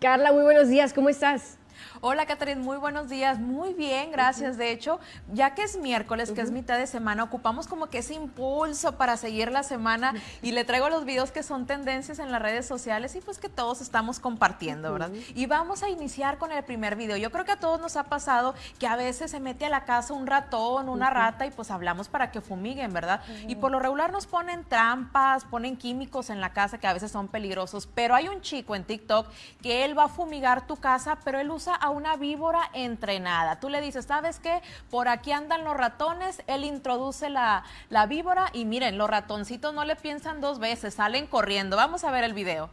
Carla, muy buenos días, ¿cómo estás? Hola, Catherine, muy buenos días. Muy bien, gracias. De hecho, ya que es miércoles, que es mitad de semana, ocupamos como que ese impulso para seguir la semana y le traigo los videos que son tendencias en las redes sociales y pues que todos estamos compartiendo, ¿verdad? Y vamos a iniciar con el primer video. Yo creo que a todos nos ha pasado que a veces se mete a la casa un ratón, una rata y pues hablamos para que fumiguen, ¿verdad? Y por lo regular nos ponen trampas, ponen químicos en la casa que a veces son peligrosos, pero hay un chico en TikTok que él va a fumigar tu casa, pero él usa una víbora entrenada. Tú le dices, ¿sabes qué? Por aquí andan los ratones, él introduce la, la víbora y miren, los ratoncitos no le piensan dos veces, salen corriendo. Vamos a ver el video.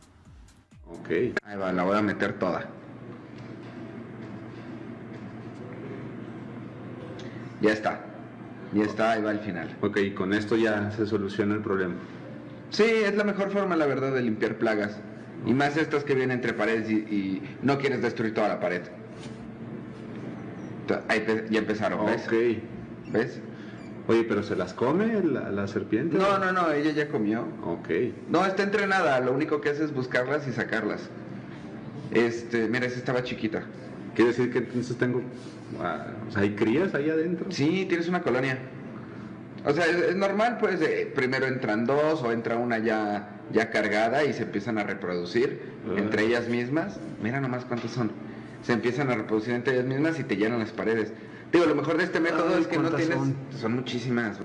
Ok, ahí va, la voy a meter toda. Ya está. Ya está, ahí va el final. Ok, con esto ya se soluciona el problema. Sí, es la mejor forma, la verdad, de limpiar plagas. Y más estas que vienen entre paredes y, y no quieres destruir toda la pared. Ahí ya empezaron, ¿ves? Ok. ¿Ves? Oye, ¿pero se las come la, la serpiente? No, no, no, ella ya comió. Ok. No, está entrenada, lo único que hace es buscarlas y sacarlas. Este, mira, esa estaba chiquita. Quiere decir que entonces tengo... ah, o sea, ¿hay crías ahí adentro? Sí, tienes una colonia. O sea, es, es normal, pues, de- primero entran dos o entra una ya, ya cargada y se empiezan a reproducir Ah. entre ellas mismas. Mira nomás cuántos son. Se empiezan a reproducir entre ellas mismas y te llenan las paredes. Digo, lo mejor de este método Ay, es que no ¿cuántas tienes... son? Son muchísimas.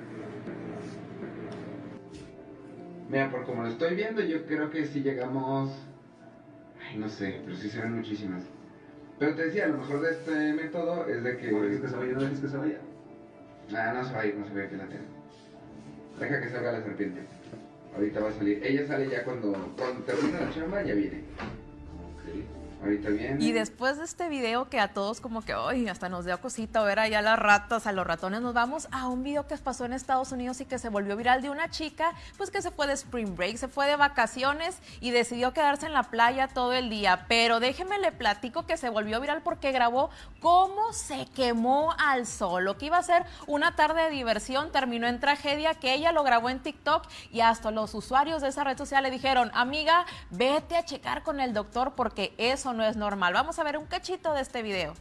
Mira, por como lo estoy viendo, yo creo que si llegamos... Ay, no sé, pero sí serán muchísimas. Pero te decía, lo mejor de este método es de que... ¿No dejes que se vaya? ¿No dejes que se vaya? Ah, no se va a ir, no se va a ir, que la tengo. Deja que salga la serpiente. Ahorita va a salir. Ella sale ya cuando, cuando termina la chamba, ya viene. Ahorita viene. Y después de este video que a todos como que, ay, hasta nos dio cosita ver allá las ratas, a los ratones, nos vamos a un video que pasó en Estados Unidos y que se volvió viral de una chica, pues que se fue de spring break, se fue de vacaciones y decidió quedarse en la playa todo el día. Pero déjeme le platico que se volvió viral porque grabó cómo se quemó al sol. Lo que iba a ser una tarde de diversión terminó en tragedia, que ella lo grabó en TikTok y hasta los usuarios de esa red social le dijeron, amiga, vete a checar con el doctor porque eso no es normal. Vamos a ver un cachito de este video.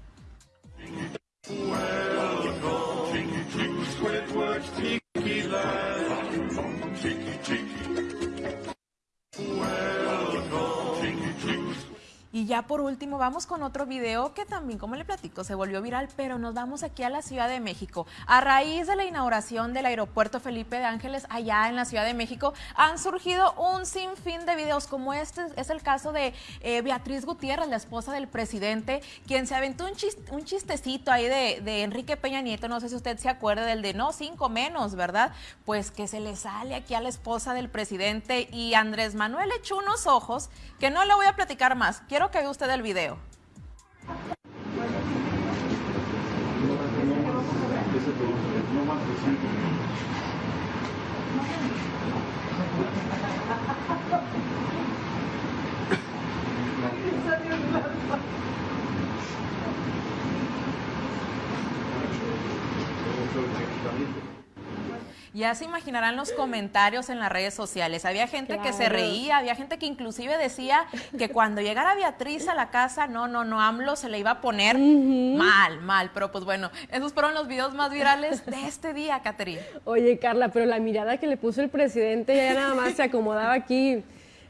Ya por último vamos con otro video que también, como le platico, se volvió viral, pero nos vamos aquí a la Ciudad de México. A raíz de la inauguración del aeropuerto Felipe de Ángeles allá en la Ciudad de México, han surgido un sinfín de videos como este. Es el caso de eh, Beatriz Gutiérrez, la esposa del presidente, quien se aventó un, chis- un chistecito ahí de, de Enrique Peña Nieto. No sé si usted se acuerda del de no, cinco menos, ¿verdad? Pues que se le sale aquí a la esposa del presidente y Andrés Manuel echó unos ojos que no le voy a platicar más. Quiero que vea usted el video. Ya se imaginarán los comentarios en las redes sociales. Había gente que se reía, había gente que inclusive decía que cuando llegara Beatriz a la casa, no, no, no, AMLO se le iba a poner mal, mal. Pero pues bueno, esos fueron los videos más virales de este día, Caterina. Oye, Carla, pero la mirada que le puso el presidente ya nada más se acomodaba aquí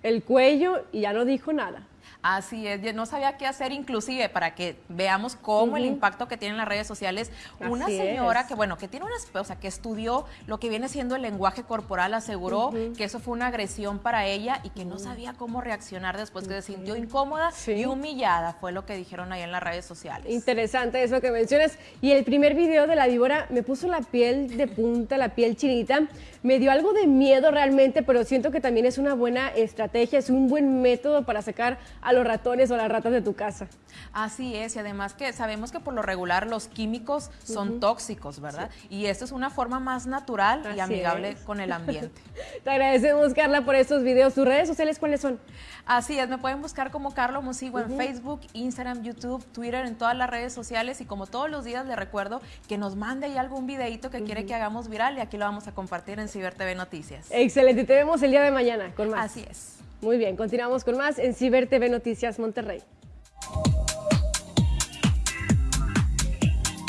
el cuello y ya no dijo nada. Así es, no sabía qué hacer inclusive para que veamos cómo el impacto que tienen las redes sociales. Una señora es. que, bueno, que tiene una, o sea, que estudió lo que viene siendo el lenguaje corporal, aseguró que eso fue una agresión para ella y que no sabía cómo reaccionar después que se sintió incómoda Sí. y humillada, fue lo que dijeron ahí en las redes sociales. Interesante eso que mencionas. Y el primer video de la víbora me puso la piel de punta, la piel chinita. Me dio algo de miedo realmente, pero siento que también es una buena estrategia, es un buen método para sacar a los ratones o las ratas de tu casa. Así es, y además que sabemos que por lo regular los químicos son tóxicos, ¿verdad? Y esto es una forma más natural y amigable es. con el ambiente. Te agradecemos, Carla, por estos videos. ¿Tus redes sociales cuáles son? Así es, me pueden buscar como Carlos Musigo en Facebook, Instagram, YouTube, Twitter, en todas las redes sociales y como todos los días le recuerdo que nos mande ahí algún videito que quiere que hagamos viral y aquí lo vamos a compartir en Ciber TV Noticias. Excelente, te vemos el día de mañana con más. Así es. Muy bien, continuamos con más en Ciber TV Noticias Monterrey.